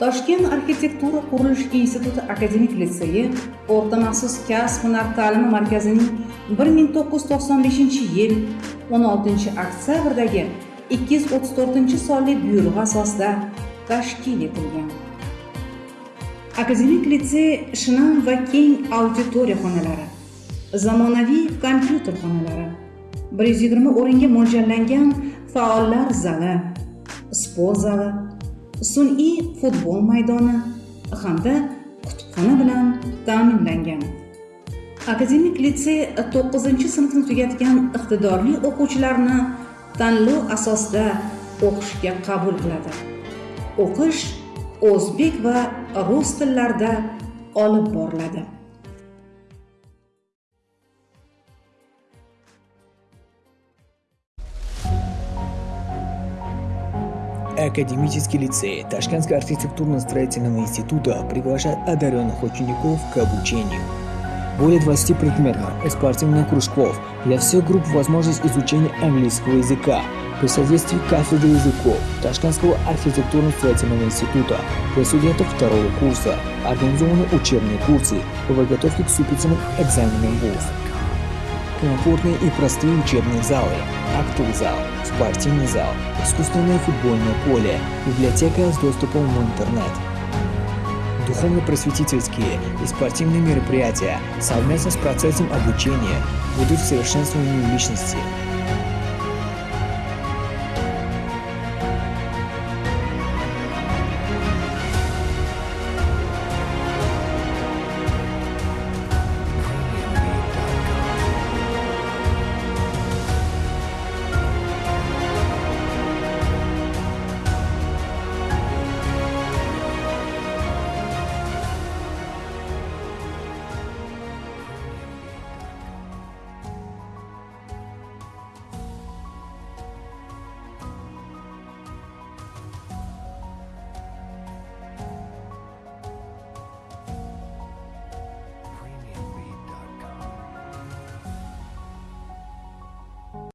toshkent arxitektura qurilish instituti akademik litseyi o'rta maxsus kasb hunar ta'limi markazining bir ming to'qqiz yuz to'qson beshinchi yil o'n oltinchi oktyabrdagi ikki yuz o'ttiz to'rtinchi sonli buyrug'i asosida tashkil etilgan. Akademik litsey shinam va keng auditoriya xonalari zamonaviy kompyuter xonalari bir yuz yigirma o'ringa mo'ljallangan faollar zali sport zali sun'iy futbol maydoni hamda kutubxona bilan ta'minlangan. Akademik litsey to'qqizinchi sinfni tugatgan iqtidorli o'quvchilarni tanlov asosida o'qishga qabul qiladi. O'qish o'zbek va rus tillarida olib boriladi. Академический лицей Ташкентского архитектурно-строительного института приглашает одаренных учеников к обучению. Более 20 предметов и спортивных кружков для всех групп возможность изучения английского языка при содействии кафедры языков Ташкентского архитектурно-строительного института для студентов второго курса организованы учебные курсы по подготовке к вступительным экзаменам ВУЗ. Комфортные и простые учебные залы, актовый зал, спортивный зал, искусственное футбольное поле, библиотека с доступом в интернет. Духовно-просветительские и спортивные мероприятия совместно с процессом обучения ведут к совершенствованию личности,